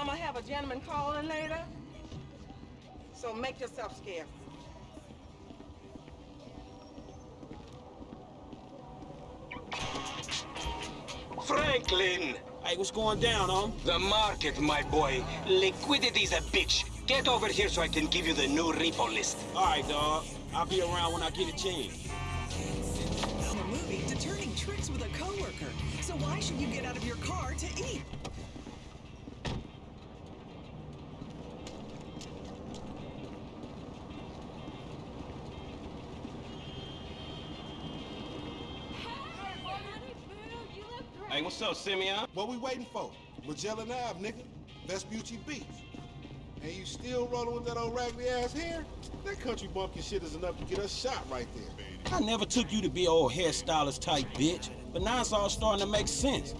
Um, I'm gonna have a gentleman calling later. So make yourself scarce. Franklin! Hey, what's going down, home? The market, my boy. Liquidity's a bitch. Get over here so I can give you the new repo list. All right, dog. I'll be around when I get a chance. From a movie to turning tricks with a coworker. So why should you get out of your car to eat? Hey, what's up, Simeon? What we waiting for? Magellan Ave, nigga. Vespucci Beach. And you still rolling with that old raggedy ass hair? That country bumpkin shit is enough to get us shot right there. I never took you to be old hairstylist type bitch, but now it's all starting to make sense.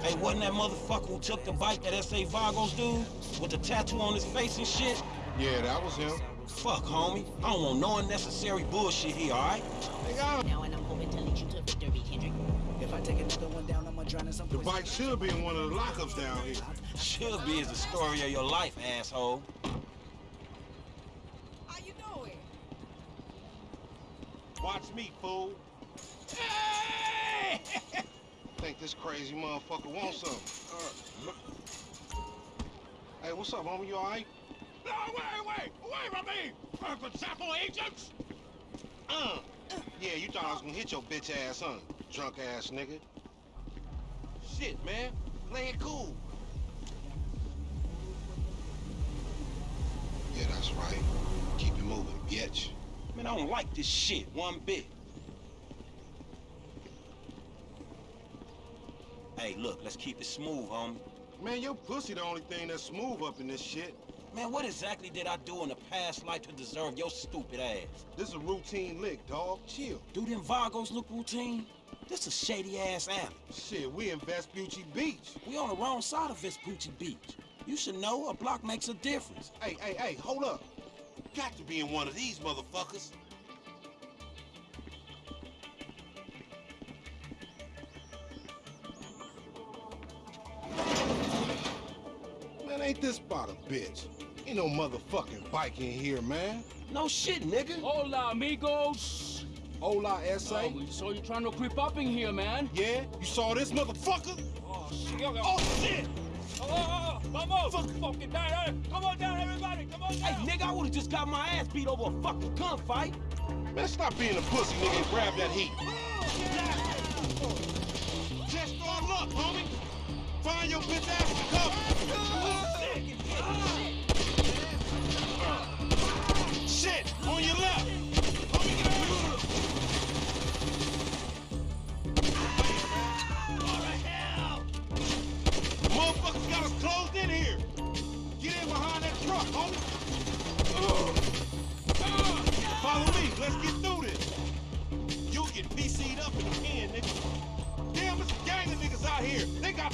Hey, wasn't that motherfucker who took the bite that S.A. Vagos dude? With the tattoo on his face and shit? Yeah, that was him. Fuck, homie. I don't want no unnecessary bullshit here, alright? Nigga, I don't- Now and I'm hoping to lead you to the bike should be in one of the lockups down here. Should be is the story of your life, asshole. How you doing? Watch me, fool. Hey! Think this crazy motherfucker wants something. Hey, what's up, homie? You alright? No, wait, wait! Wait from me! Purple Chapel agents! Uh. Yeah, you thought I was gonna hit your bitch ass, huh? Drunk ass nigga. Shit, man. Play it cool. Yeah, that's right. Keep it moving, bitch. Man, I don't like this shit one bit. Hey, look, let's keep it smooth, homie. Man, your pussy the only thing that's smooth up in this shit. Man, what exactly did I do in the past life to deserve your stupid ass? This is a routine lick, dog. Chill. Do them Vagos look routine? This a shady-ass alley. Shit, we in Vespucci Beach. We on the wrong side of Vespucci Beach. You should know a block makes a difference. Hey, hey, hey, hold up. Got to be in one of these motherfuckers. Man, ain't this about a bitch? Ain't no motherfucking bike in here, man. No shit, nigga. Hola, amigos! Hola, S.A. Oh, we saw you trying to creep up in here, man. Yeah? You saw this motherfucker? Oh, shit! Oh, shit! Oh, oh, oh, vamos! Fuck. Fucking down! eh? Come on down, everybody! Come on Hey, nigga, I would've just got my ass beat over a fucking gunfight. Man, stop being a pussy, nigga, and grab that heat. Just start luck, homie. Find your bitch ass and cover. Shit,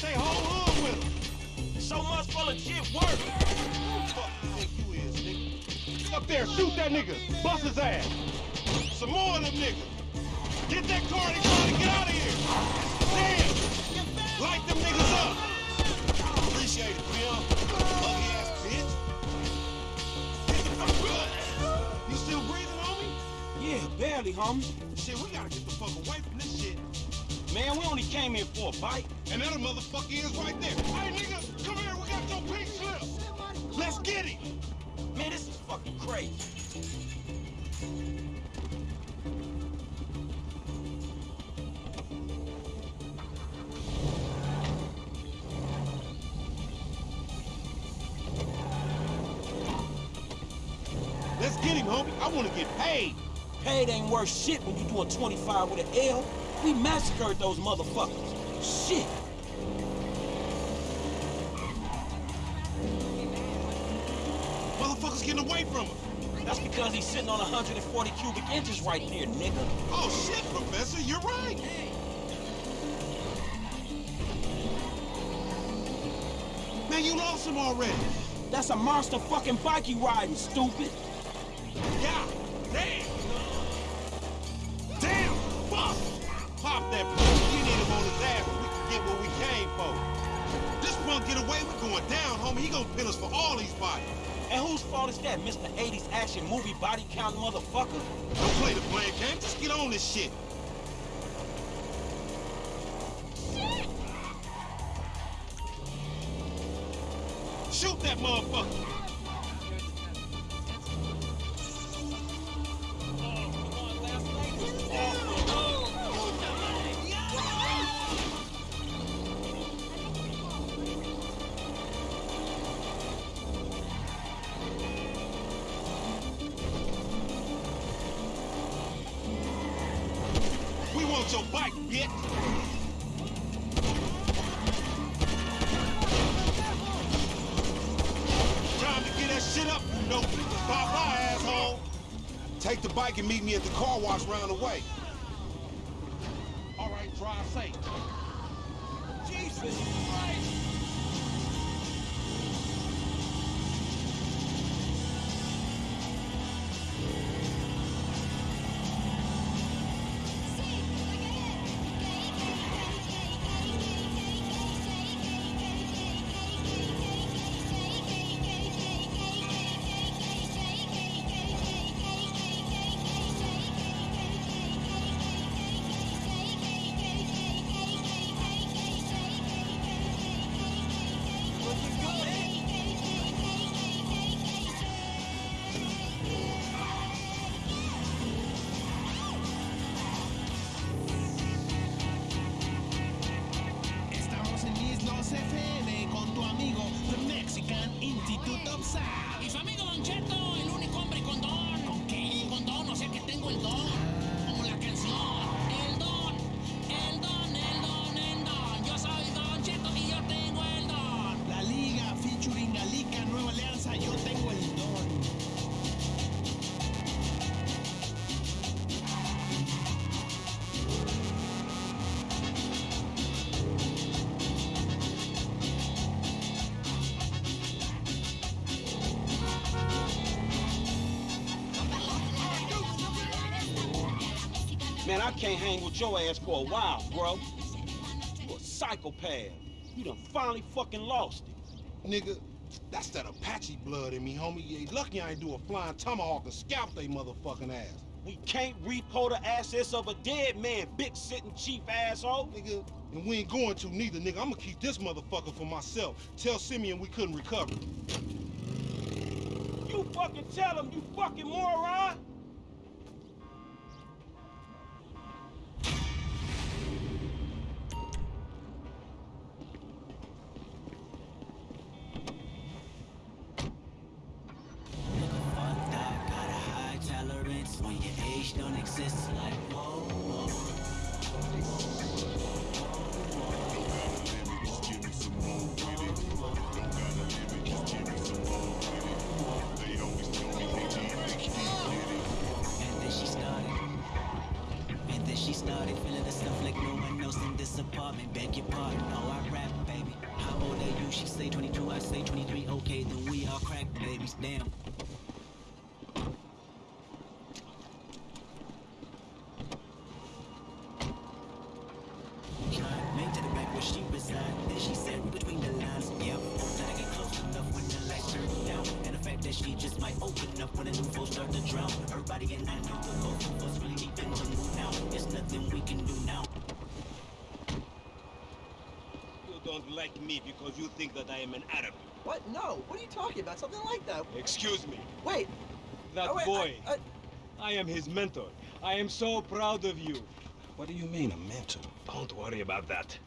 here. They whole hood with them. So much for legit work. Who the fuck you think you is, nigga? Up there, shoot that nigga. Bust his ass. Some more of them niggas. Get that car and try to get out of here. Damn. Light them niggas up. Appreciate it, Bill. Ugly ass bitch. Get the fuck up. You still breathing, homie? Yeah, barely, homie. Shit, we gotta get the fuck away from this shit. Man, we only came here for a bite. And that motherfucker is right there. Hey, nigga, come here. We got your pink slip. Let's get him. Man, this is fucking crazy. Let's get him, homie. I want to get paid. Paid ain't worth shit when you doing 25 with an L. We massacred those motherfuckers. Shit. Motherfuckers getting away from him. That's because he's sitting on 140 cubic inches right there, nigga. Oh, shit, Professor. You're right. Man, you lost him already. That's a monster fucking bike you riding, stupid. Yeah. This gonna get away, we going down, homie. He gonna pin us for all these bodies. And whose fault is that, Mr. 80s action movie body count motherfucker? Don't play the blame game. Just get on this shit. Shoot that motherfucker. Bike, bitch. Time to get that shit up, you know. Bye bye, asshole. Take the bike and meet me at the car wash round the way. All right, drive safe. Jesus I can't hang with your ass for a while, bro. You a psychopath. You done finally fucking lost it. Nigga, that's that Apache blood in me, homie. You lucky I ain't do a flying tomahawk and scalp they motherfucking ass. We can't repo the assets of a dead man, big sitting chief asshole. Nigga, and we ain't going to neither, nigga. I'm gonna keep this motherfucker for myself. Tell Simeon we couldn't recover. You fucking tell him, you fucking moron. Made the back where she reside. Then she said between the lines, yeah. Hope that I get close enough when the lights turn down. And the fact that she just might open up when the new folks start to drown. Her body and I know the both of us really deep in the mood now. There's nothing we can do now. You don't like me because you think that I am an Arab. What? No. What are you talking about? Something like that. Excuse me. Wait. That Oh, wait, boy. I- I- I am his mentor. I am so proud of you. What do you mean, a mentor? Don't worry about that.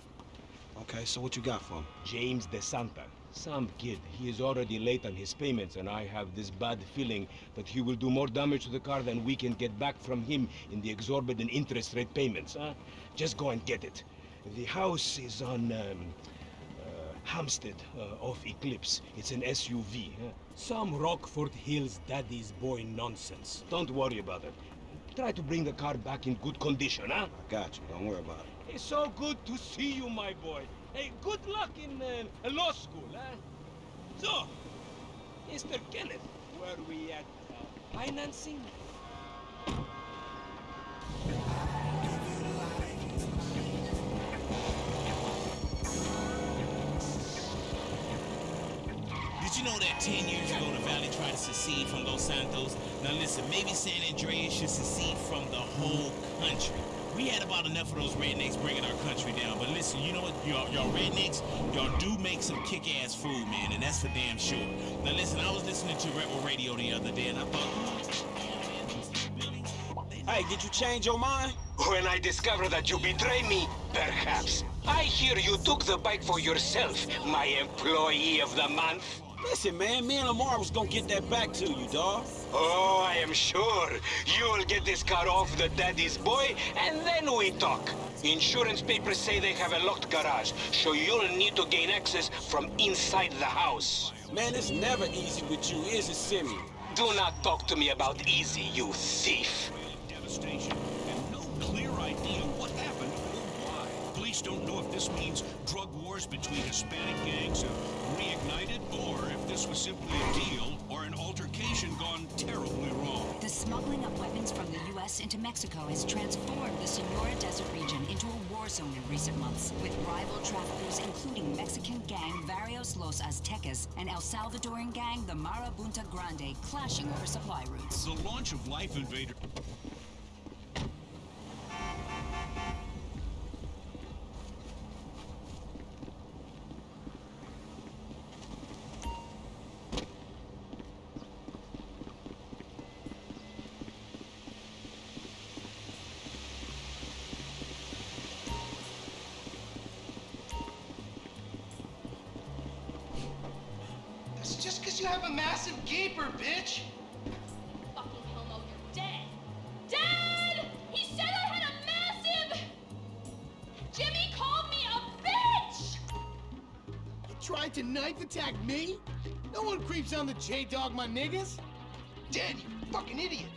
Okay, so what you got for him? James De Santa. Some kid. He is already late on his payments, and I have this bad feeling that he will do more damage to the car than we can get back from him in the exorbitant interest rate payments, huh? Just go and get it. The house is on um, uh, Hampstead uh, off Eclipse. It's an SUV. Huh? Some Rockford Hills daddy's boy nonsense. Don't worry about it. Try to bring the car back in good condition, huh? I got you. Don't worry about it. It's so good to see you, my boy. Hey, good luck in uh, law school, huh? So, Mr. Kenneth, where we at uh, financing? Did you know that 10 years ago the Valley tried to secede from Los Santos? Now listen, maybe San Andreas should secede from the whole country. We had about enough of those rednecks bringing our country down. But listen, you know what? Y'all, y'all rednecks, y'all do make some kick-ass food, man, and that's for damn sure. Now listen, I was listening to Rebel Radio the other day, and I thought... Hey, did you change your mind? When I discover that you betray me, perhaps. I hear you took the bike for yourself, my employee of the month. Listen, man, me and Lamar was gonna get that back to you, dog. Oh, I am sure. You'll get this car off the daddy's boy, and then we talk. Insurance papers say they have a locked garage, so you'll need to gain access from inside the house. Man, it's never easy with you, is it, Simeon? Do not talk to me about easy, you thief. Devastation Police don't know if this means drug wars between Hispanic gangs have reignited or if this was simply a deal or an altercation gone terribly wrong. The smuggling of weapons from the U.S. into Mexico has transformed the Senora Desert region into a war zone in recent months, with rival traffickers including Mexican gang Varios Los Aztecas and El Salvadoran gang the Marabunta Grande clashing over supply routes. The launch of Life Invader. Just you have a massive gaper, bitch. Fucking homo, you're dead. Dead! He said I had a massive. Jimmy called me a bitch! You tried to knife attack me? No one creeps on the J-Dog, my niggas. Dead, you fucking idiot.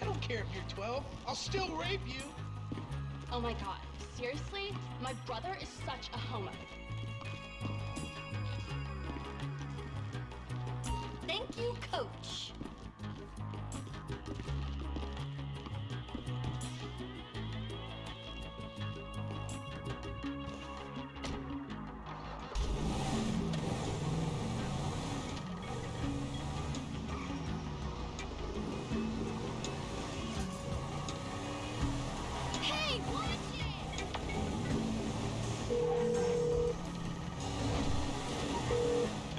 I don't care if you're 12. I'll still rape you. Oh my god, seriously? My brother is such a homo. Thank you, coach.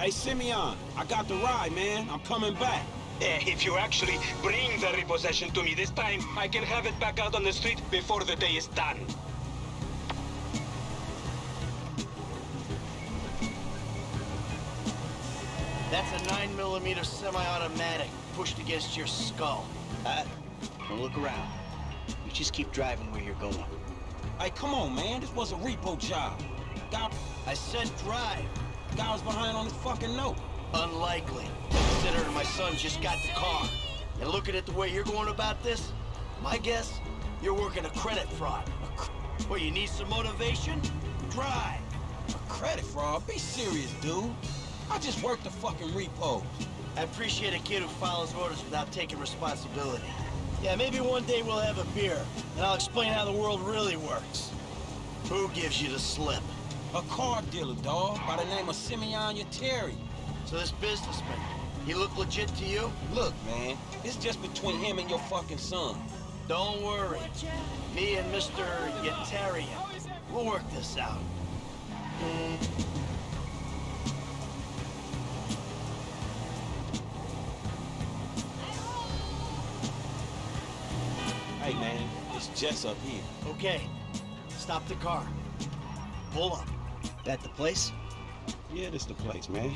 Hey, Simeon, I got the ride, man. I'm coming back. Eh, if you actually bring the repossession to me this time, I can have it back out on the street before the day is done. That's a 9 millimeter semi-automatic pushed against your skull. Uh, don't look around. You just keep driving where you're going. Hey, come on, man. This was a repo job. Guy, I said drive. Guy was behind on his fucking note. Unlikely. Considering my son just got the car. And looking at the way you're going about this, my guess, you're working a credit fraud. Well, you need some motivation? Drive. A credit fraud? Be serious, dude. I just worked the fucking repos. I appreciate a kid who follows orders without taking responsibility. Yeah, maybe one day we'll have a beer, and I'll explain how the world really works. Who gives you the slip? A car dealer, dog, by the name of Simeon Yetarian. So this businessman, he look legit to you? Look, man, it's just between him and your fucking son. Don't worry. Me and Mr. Yetarian, we'll work this out. Hey, man, it's Jess up here. Okay, stop the car. Pull up. That the place? Yeah, this the place, man.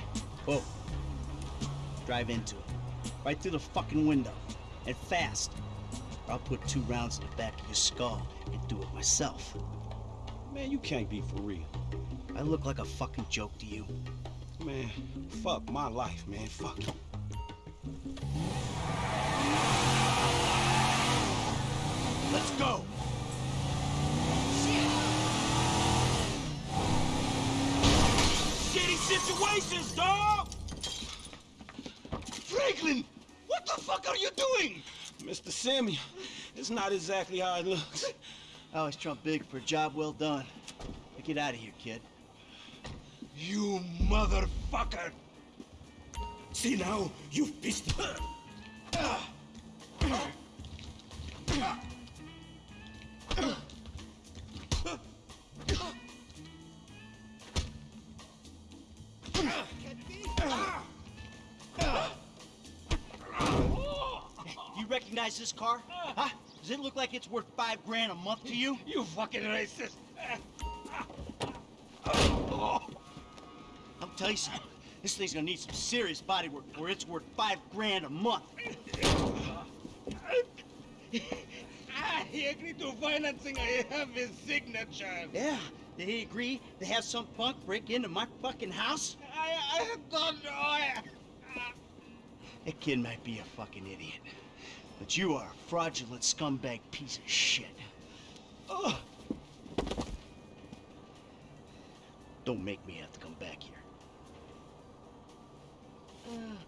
Whoa. Drive into it. Right through the fucking window. And fast. Or I'll put two rounds in the back of your skull and do it myself. Man, you can't be for real. I look like a fucking joke to you. Man, fuck my life, man. Fuck it. Let's go! Situations, dog! Franklin, what the fuck are you doing? Mr. Simeon, it's not exactly how it looks. I always trump big for a job well done. Now get out of here, kid. You motherfucker! See now, you've pissed her. You recognize this car? Huh? Does it look like it's worth five grand a month to you? You fucking racist! I'll tell you something. This thing's gonna need some serious body work where it's worth five grand a month. He agreed to financing. I have his signature. Yeah, they agree to have some punk break into my fucking house? I, I don't know. I, That kid might be a fucking idiot. But you are a fraudulent scumbag piece of shit. Ugh. Don't make me have to come back here. Uh.